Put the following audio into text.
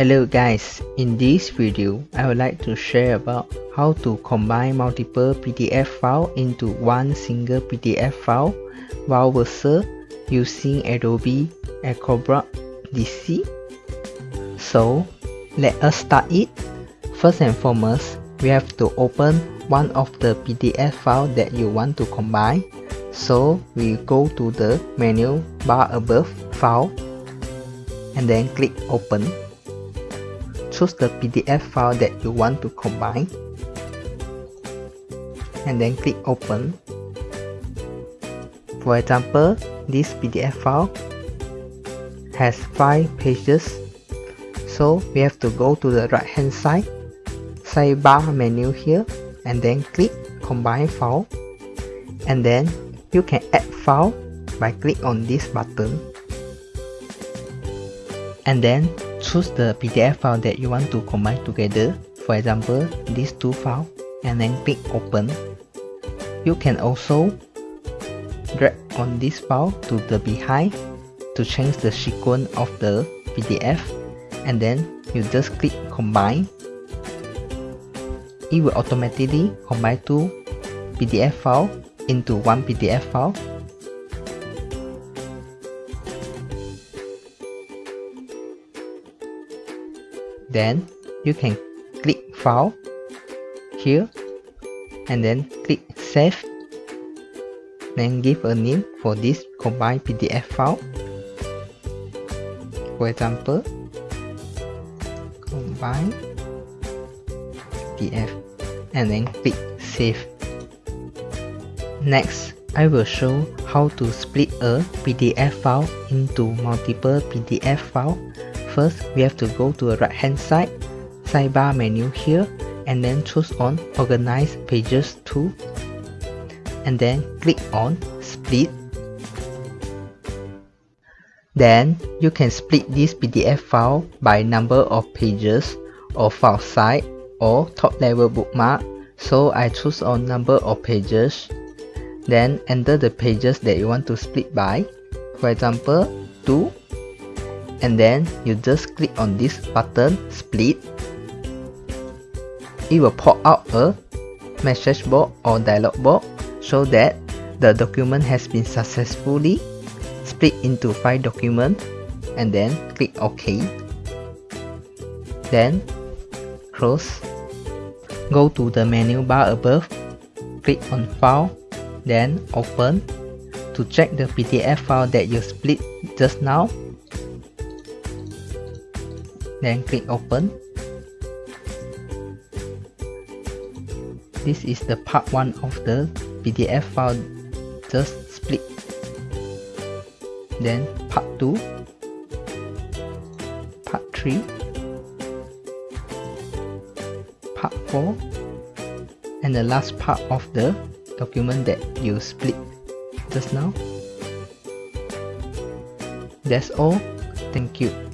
Hello guys, in this video I would like to share about how to combine multiple PDF files into one single PDF file while Versa using Adobe Acrobat DC. So let us start it. First and foremost, we have to open one of the PDF file that you want to combine. So we go to the menu bar above File and then click Open choose the PDF file that you want to combine and then click open. For example, this PDF file has 5 pages so we have to go to the right hand side sidebar menu here and then click combine file and then you can add file by click on this button and then choose the PDF file that you want to combine together, for example, these two files, and then click open. You can also drag on this file to the behind to change the sequence of the PDF and then you just click combine. It will automatically combine two PDF files into one PDF file then you can click file here and then click save. Then give a name for this combined PDF file. For example combine PDF and then click save. Next I will show how to split a PDF file into multiple PDF files First, we have to go to the right hand side, sidebar menu here, and then choose on Organize Pages tool, and then click on Split. Then, you can split this PDF file by number of pages or file size or top level bookmark. So I choose on number of pages. Then enter the pages that you want to split by. For example, 2 and then you just click on this button split. It will pop out a message box or dialog box so that the document has been successfully split into five documents and then click OK. Then close. Go to the menu bar above. Click on file then open. To check the PDF file that you split just now then click open. This is the part 1 of the PDF file. Just split. Then part 2 part 3 part 4 and the last part of the document that you split just now. That's all. Thank you